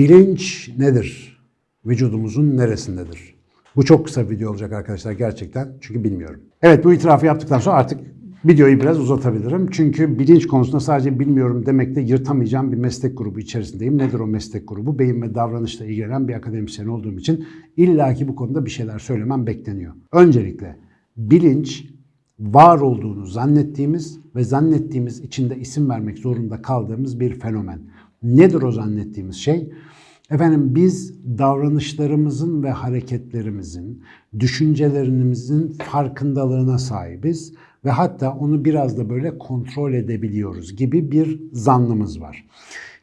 Bilinç nedir? Vücudumuzun neresindedir? Bu çok kısa bir video olacak arkadaşlar gerçekten çünkü bilmiyorum. Evet bu itirafı yaptıktan sonra artık videoyu biraz uzatabilirim. Çünkü bilinç konusunda sadece bilmiyorum demekle yırtamayacağım bir meslek grubu içerisindeyim. Nedir o meslek grubu? Beyin ve davranışla ilgilenen bir akademisyen olduğum için illaki bu konuda bir şeyler söylemem bekleniyor. Öncelikle bilinç var olduğunu zannettiğimiz ve zannettiğimiz içinde isim vermek zorunda kaldığımız bir fenomen. Nedir o zannettiğimiz şey? Efendim biz davranışlarımızın ve hareketlerimizin, düşüncelerimizin farkındalığına sahibiz ve hatta onu biraz da böyle kontrol edebiliyoruz gibi bir zannımız var.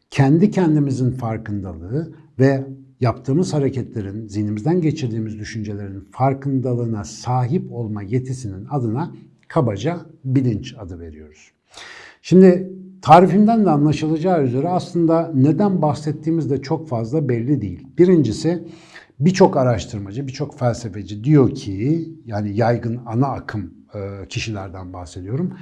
Kendi kendimizin farkındalığı ve yaptığımız hareketlerin, zihnimizden geçirdiğimiz düşüncelerin farkındalığına sahip olma yetisinin adına kabaca bilinç adı veriyoruz. Şimdi tarifimden de anlaşılacağı üzere aslında neden bahsettiğimiz de çok fazla belli değil. Birincisi birçok araştırmacı, birçok felsefeci diyor ki yani yaygın ana akım kişilerden bahsediyorum.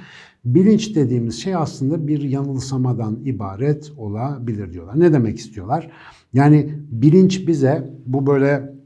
Bilinç dediğimiz şey aslında bir yanılsamadan ibaret olabilir diyorlar. Ne demek istiyorlar? Yani bilinç bize bu böyle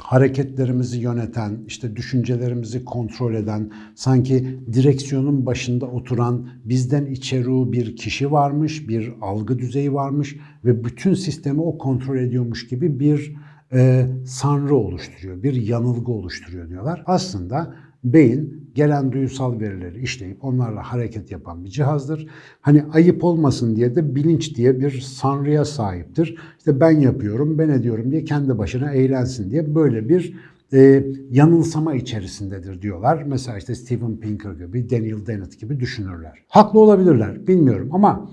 hareketlerimizi yöneten, işte düşüncelerimizi kontrol eden, sanki direksiyonun başında oturan bizden içeri bir kişi varmış, bir algı düzeyi varmış ve bütün sistemi o kontrol ediyormuş gibi bir e, sanrı oluşturuyor, bir yanılgı oluşturuyor diyorlar. Aslında beyin gelen duyusal verileri işleyip onlarla hareket yapan bir cihazdır. Hani ayıp olmasın diye de bilinç diye bir sanrıya sahiptir. İşte ben yapıyorum, ben ediyorum diye kendi başına eğlensin diye böyle bir e, yanılsama içerisindedir diyorlar. Mesela işte Steven Pinker gibi, Daniel Dennett gibi düşünürler. Haklı olabilirler, bilmiyorum ama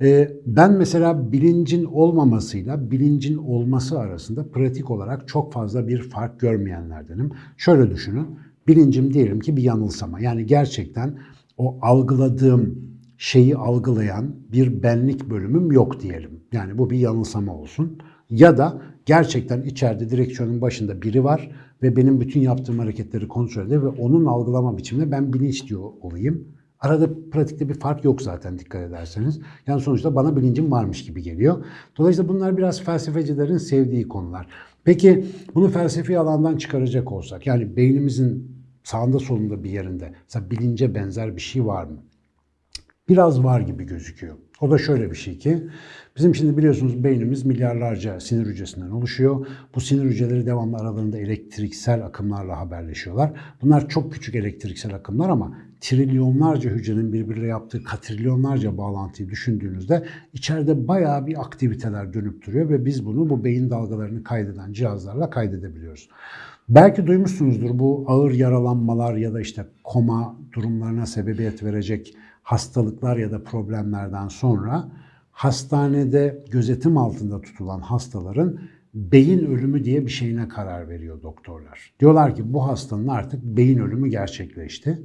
e, ben mesela bilincin olmamasıyla bilincin olması arasında pratik olarak çok fazla bir fark görmeyenlerdenim. Şöyle düşünün, bilincim diyelim ki bir yanılsama. Yani gerçekten o algıladığım şeyi algılayan bir benlik bölümüm yok diyelim. Yani bu bir yanılsama olsun. Ya da gerçekten içeride direksiyonun başında biri var ve benim bütün yaptığım hareketleri kontrol ediyor ve onun algılama biçiminde ben bilinç diyor olayım. Arada pratikte bir fark yok zaten dikkat ederseniz. Yani sonuçta bana bilincim varmış gibi geliyor. Dolayısıyla bunlar biraz felsefecilerin sevdiği konular. Peki bunu felsefi alandan çıkaracak olsak yani beynimizin sağında solunda bir yerinde mesela bilince benzer bir şey var mı? Biraz var gibi gözüküyor. O da şöyle bir şey ki bizim şimdi biliyorsunuz beynimiz milyarlarca sinir hücresinden oluşuyor. Bu sinir hücreleri devamlı aralarında elektriksel akımlarla haberleşiyorlar. Bunlar çok küçük elektriksel akımlar ama trilyonlarca hücrenin birbiriyle yaptığı katrilyonlarca bağlantıyı düşündüğünüzde içeride bayağı bir aktiviteler dönüp duruyor ve biz bunu bu beyin dalgalarını kaydeden cihazlarla kaydedebiliyoruz. Belki duymuşsunuzdur bu ağır yaralanmalar ya da işte koma durumlarına sebebiyet verecek hastalıklar ya da problemlerden sonra hastanede gözetim altında tutulan hastaların beyin ölümü diye bir şeyine karar veriyor doktorlar. Diyorlar ki bu hastanın artık beyin ölümü gerçekleşti.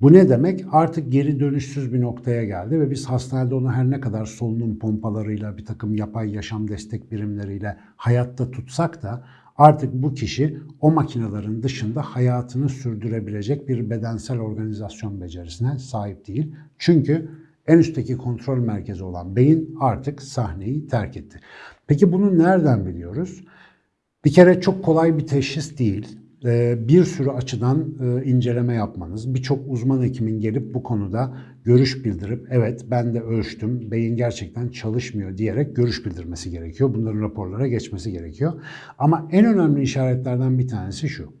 Bu ne demek? Artık geri dönüşsüz bir noktaya geldi ve biz hastanede onu her ne kadar solunum pompalarıyla, bir takım yapay yaşam destek birimleriyle hayatta tutsak da Artık bu kişi o makinelerin dışında hayatını sürdürebilecek bir bedensel organizasyon becerisine sahip değil. Çünkü en üstteki kontrol merkezi olan beyin artık sahneyi terk etti. Peki bunu nereden biliyoruz? Bir kere çok kolay bir teşhis değil. Ee, bir sürü açıdan e, inceleme yapmanız, birçok uzman hekimin gelip bu konuda görüş bildirip evet ben de ölçtüm, beyin gerçekten çalışmıyor diyerek görüş bildirmesi gerekiyor. Bunların raporlara geçmesi gerekiyor. Ama en önemli işaretlerden bir tanesi şu.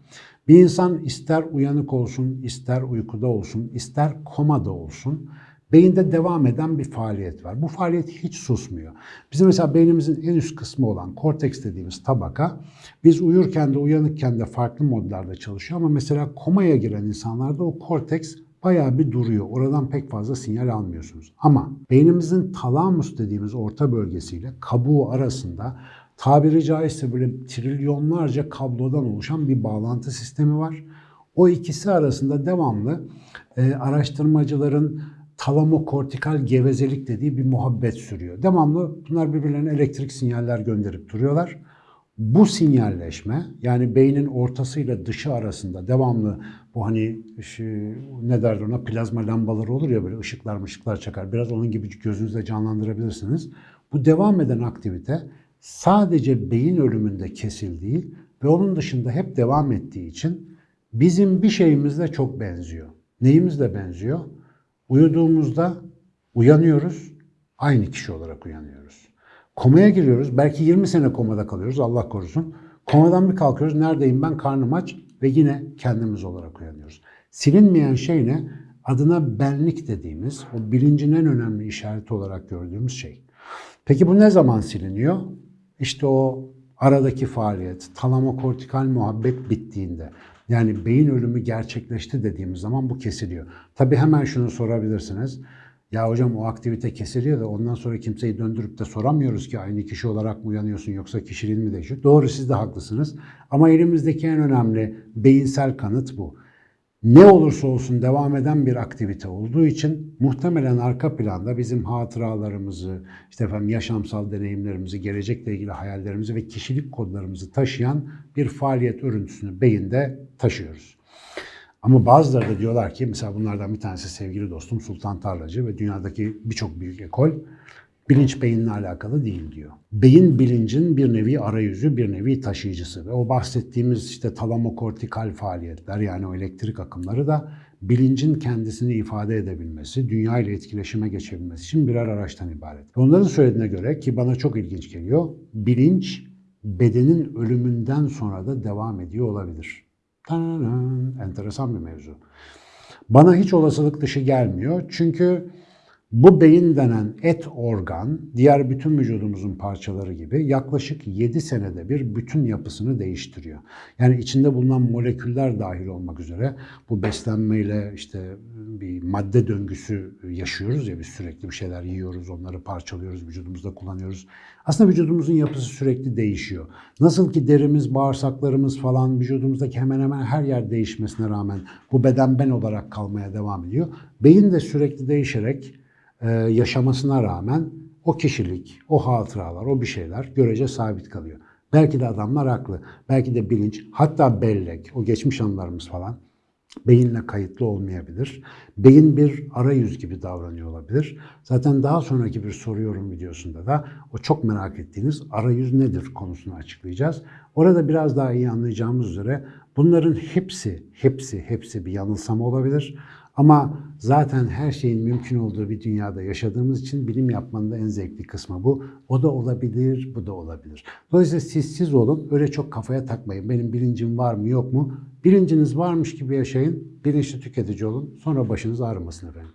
Bir insan ister uyanık olsun, ister uykuda olsun, ister komada olsun Beyinde devam eden bir faaliyet var. Bu faaliyet hiç susmuyor. Bizim mesela beynimizin en üst kısmı olan korteks dediğimiz tabaka biz uyurken de uyanıkken de farklı modlarda çalışıyor ama mesela komaya giren insanlarda o korteks bayağı bir duruyor. Oradan pek fazla sinyal almıyorsunuz. Ama beynimizin talamus dediğimiz orta bölgesiyle kabuğu arasında tabiri caizse böyle trilyonlarca kablodan oluşan bir bağlantı sistemi var. O ikisi arasında devamlı e, araştırmacıların talamokortikal gevezelik dediği bir muhabbet sürüyor. Devamlı bunlar birbirlerine elektrik sinyaller gönderip duruyorlar. Bu sinyalleşme yani beynin ortasıyla dışı arasında devamlı bu hani şu, ne derler ona plazma lambaları olur ya böyle ışıklar ışıklar çakar. Biraz onun gibi gözünüzde canlandırabilirsiniz. Bu devam eden aktivite sadece beyin ölümünde kesildiği ve onun dışında hep devam ettiği için bizim bir şeyimizle çok benziyor. Neyimizle benziyor? Uyuduğumuzda uyanıyoruz, aynı kişi olarak uyanıyoruz. Komaya giriyoruz, belki 20 sene komada kalıyoruz, Allah korusun. Komadan bir kalkıyoruz, neredeyim ben, karnım aç ve yine kendimiz olarak uyanıyoruz. Silinmeyen şey ne? Adına benlik dediğimiz, o bilincin en önemli işareti olarak gördüğümüz şey. Peki bu ne zaman siliniyor? İşte o aradaki faaliyet, talamokortikal muhabbet bittiğinde. Yani beyin ölümü gerçekleşti dediğimiz zaman bu kesiliyor. Tabii hemen şunu sorabilirsiniz. Ya hocam o aktivite kesiliyor da ondan sonra kimseyi döndürüp de soramıyoruz ki aynı kişi olarak mı uyanıyorsun yoksa kişiliğin mi değişiyor? Doğru siz de haklısınız. Ama elimizdeki en önemli beyinsel kanıt bu. Ne olursa olsun devam eden bir aktivite olduğu için muhtemelen arka planda bizim hatıralarımızı, işte efendim yaşamsal deneyimlerimizi, gelecekle ilgili hayallerimizi ve kişilik kodlarımızı taşıyan bir faaliyet örüntüsünü beyinde taşıyoruz. Ama bazıları da diyorlar ki mesela bunlardan bir tanesi sevgili dostum Sultan Tarlacı ve dünyadaki birçok büyük ekol bilinç beyinle alakalı değil diyor. Beyin bilincin bir nevi arayüzü, bir nevi taşıyıcısı ve o bahsettiğimiz işte talamokortikal faaliyetler yani o elektrik akımları da bilincin kendisini ifade edebilmesi, dünya ile etkileşime geçebilmesi için birer araçtan ibaret. Onların söylediğine göre ki bana çok ilginç geliyor, bilinç bedenin ölümünden sonra da devam ediyor olabilir. Tananan, enteresan bir mevzu. Bana hiç olasılık dışı gelmiyor çünkü bu beyin denen et organ, diğer bütün vücudumuzun parçaları gibi yaklaşık 7 senede bir bütün yapısını değiştiriyor. Yani içinde bulunan moleküller dahil olmak üzere bu beslenmeyle işte bir madde döngüsü yaşıyoruz ya biz sürekli bir şeyler yiyoruz, onları parçalıyoruz, vücudumuzda kullanıyoruz. Aslında vücudumuzun yapısı sürekli değişiyor. Nasıl ki derimiz, bağırsaklarımız falan vücudumuzdaki hemen hemen her yer değişmesine rağmen bu beden ben olarak kalmaya devam ediyor. Beyin de sürekli değişerek e, yaşamasına rağmen o kişilik, o hatıralar, o bir şeyler görece sabit kalıyor. Belki de adamlar haklı. Belki de bilinç, hatta bellek, o geçmiş anılarımız falan beyinle kayıtlı olmayabilir. Beyin bir arayüz gibi davranıyor olabilir. Zaten daha sonraki bir soruyorum videosunda da o çok merak ettiğiniz arayüz nedir konusunu açıklayacağız. Orada biraz daha iyi anlayacağımız üzere bunların hepsi, hepsi, hepsi bir yanılsama olabilir. Ama zaten her şeyin mümkün olduğu bir dünyada yaşadığımız için bilim yapmanın da en zevkli kısmı bu. O da olabilir, bu da olabilir. Dolayısıyla siz siz olun, öyle çok kafaya takmayın. Benim bilincim var mı yok mu? Bilinciniz varmış gibi yaşayın, bilinçli tüketici olun. Sonra başınız ağrımasın efendim.